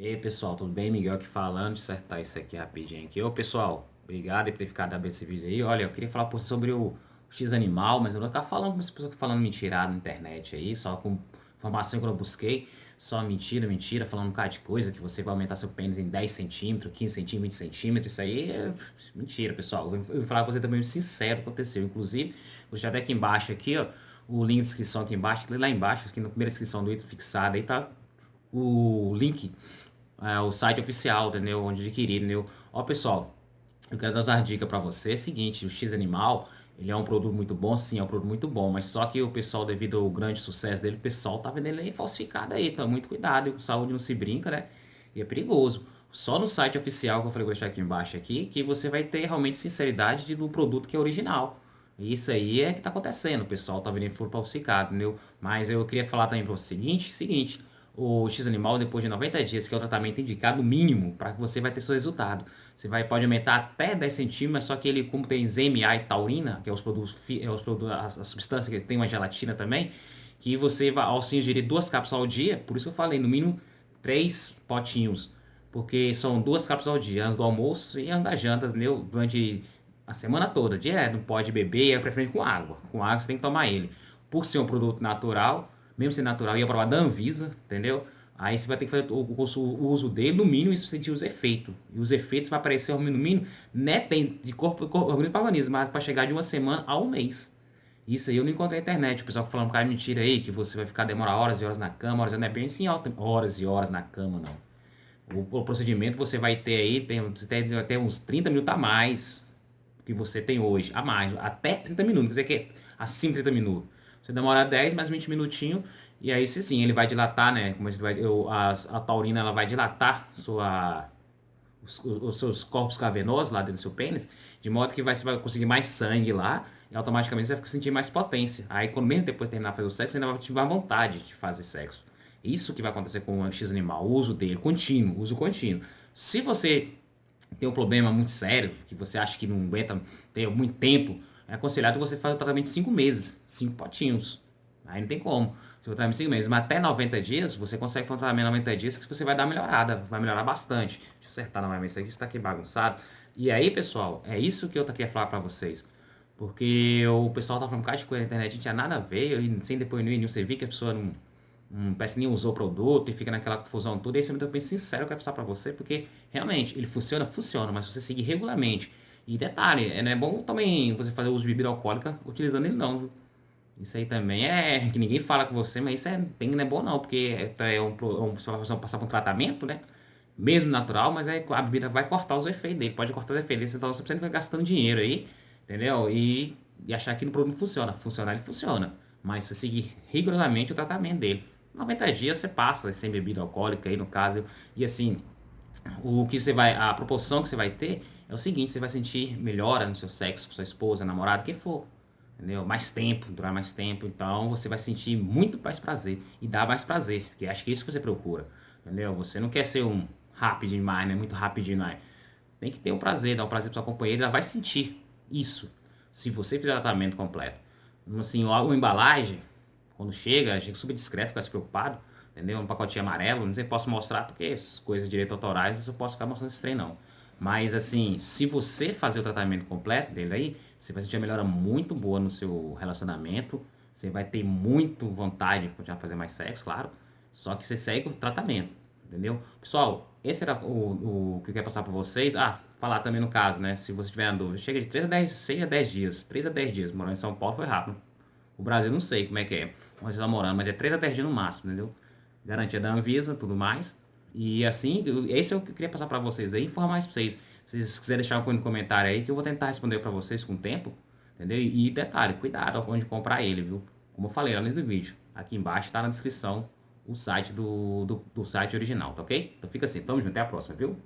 E aí pessoal, tudo bem? Miguel aqui falando, deixa eu acertar isso aqui rapidinho aqui. Ô pessoal, obrigado por ter ficado aberto esse vídeo aí. Olha, eu queria falar sobre o X Animal, mas eu não tava falando com as pessoas falando mentirada na internet aí, só com informação que eu busquei. Só mentira, mentira, falando um bocado de coisa, que você vai aumentar seu pênis em 10 centímetros, 15 centímetros, 20 centímetros, isso aí é mentira, pessoal. Eu vou falar com você também sincero, aconteceu. Inclusive, vou deixar até aqui embaixo aqui, ó, o link de inscrição aqui embaixo, lá embaixo, aqui na primeira inscrição do item fixado aí, tá o link, é, o site oficial, entendeu? Onde adquirir, entendeu? Ó, pessoal, eu quero dar uma dica para você. É o seguinte, o X Animal, ele é um produto muito bom, sim, é um produto muito bom, mas só que o pessoal, devido ao grande sucesso dele, o pessoal tá vendendo ele falsificado aí, então muito cuidado, com saúde não se brinca, né? E é perigoso. Só no site oficial, que eu falei, vou deixar aqui embaixo aqui, que você vai ter realmente sinceridade do produto que é original. Isso aí é que tá acontecendo, o pessoal tá vendendo falsificado, entendeu? Mas eu queria falar também para o seguinte, seguinte, o X Animal depois de 90 dias, que é o tratamento indicado mínimo para que você vai ter seu resultado. Você vai, pode aumentar até 10 centímetros, só que ele, como tem ZMA e taurina, que é os produtos, é os produtos a, a substância que tem uma gelatina também, que você vai, ao se ingerir duas cápsulas ao dia, por isso que eu falei, no mínimo três potinhos, porque são duas cápsulas ao dia, antes do almoço e antes da janta, entendeu? Durante a semana toda, direto, não pode beber, é preferente com água. Com água você tem que tomar ele. Por ser um produto natural, mesmo sendo natural, ia provar da Anvisa, entendeu? Aí você vai ter que fazer o, o, uso dele no mínimo e sentir os efeitos. E os efeitos vai aparecer no mínimo, né, tem de corpo, corpo organismo para organismo, mas para chegar de uma semana a um mês. Isso aí eu não encontrei na internet. O pessoal falando cara mentira aí, que você vai ficar demorar horas e horas na cama, horas não é bem assim, horas e horas na cama, não. O, o procedimento você vai ter aí, tem, tem até uns 30 minutos a mais que você tem hoje, a mais, até 30 minutos, quer dizer que é acima de 30 minutos. Você demora 10 mais 20 minutinhos e aí sim, ele vai dilatar, né? Como vai, eu, a, a taurina ela vai dilatar sua, os, os, seus corpos cavernosos lá dentro do seu pênis, de modo que vai, você vai conseguir mais sangue lá e automaticamente você vai sentir mais potência. Aí, quando mesmo depois de terminar de fazer o sexo, você ainda vai tiver vontade de fazer sexo. Isso que vai acontecer com o X animal, o uso dele, contínuo, uso contínuo. Se você tem um problema muito sério, que você acha que não aguenta ter muito tempo, é aconselhado você fazer o tratamento de 5 meses, 5 potinhos. Aí não tem como. Se o tratamento de 5 meses, mas até 90 dias, você consegue fazer um tratamento de 90 dias que você vai dar uma melhorada, vai melhorar bastante. Deixa eu acertar novamente isso aqui, está aqui bagunçado. E aí, pessoal, é isso que eu queria falar para vocês. Porque o pessoal tá falando um de coisa na internet, não tinha nada a ver, e sem depois no você vê que a pessoa não, não parece nem usou o produto e fica naquela confusão toda. E aí, eu bem sincero, eu quero passar para você, porque realmente ele funciona, funciona, mas se você seguir regularmente e detalhe, é, não é bom também você fazer uso de bebida alcoólica utilizando ele não, viu? Isso aí também é que ninguém fala com você, mas isso é, tem, não é bom não, porque é, é um, um, você vai passar por um tratamento, né? Mesmo natural, mas aí a bebida vai cortar os efeitos dele, pode cortar os efeitos dele, então você precisa ficar gastando dinheiro aí, entendeu? E, e achar que o produto funciona. Funcionar ele funciona, mas você seguir rigorosamente o tratamento dele. 90 dias você passa sem bebida alcoólica aí no caso, e assim, o que você vai, a proporção que você vai ter é o seguinte, você vai sentir melhora no seu sexo com sua esposa, namorado, quem for. Entendeu? Mais tempo, durar mais tempo. Então você vai sentir muito mais prazer. E dá mais prazer. Que acho que é isso que você procura. Entendeu? Você não quer ser um rápido demais, né? Muito rápido demais. Tem que ter um prazer, dar um prazer para sua companheira. Ela vai sentir isso. Se você fizer o tratamento completo. Assim, a, embalagem, quando chega, a gente super discreto, fica se preocupado. Entendeu? Um pacotinho amarelo. Não sei se posso mostrar porque as coisas de direito autorais eu posso ficar mostrando esse trem não. Mas assim, se você fazer o tratamento completo dele aí, você vai sentir uma melhora muito boa no seu relacionamento. Você vai ter muito vontade de continuar a fazer mais sexo, claro. Só que você segue o tratamento, entendeu? Pessoal, esse era o, o que eu queria passar para vocês. Ah, falar também no caso, né? Se você tiver dúvida, chega de 3 a 10, 6 a 10 dias. 3 a 10 dias. Morando em São Paulo foi rápido. O Brasil não sei como é que é. Onde você tá morando, mas é 3 a 10 dias no máximo, entendeu? Garantia da Anvisa, tudo mais. E assim, esse é o que eu queria passar para vocês aí, informar isso pra vocês. Se vocês quiserem deixar um comentário aí, que eu vou tentar responder para vocês com o tempo, entendeu? E detalhe, cuidado onde comprar ele, viu? Como eu falei lá no vídeo, aqui embaixo está na descrição o site do, do, do site original, tá ok? Então fica assim, tamo junto, até a próxima, viu?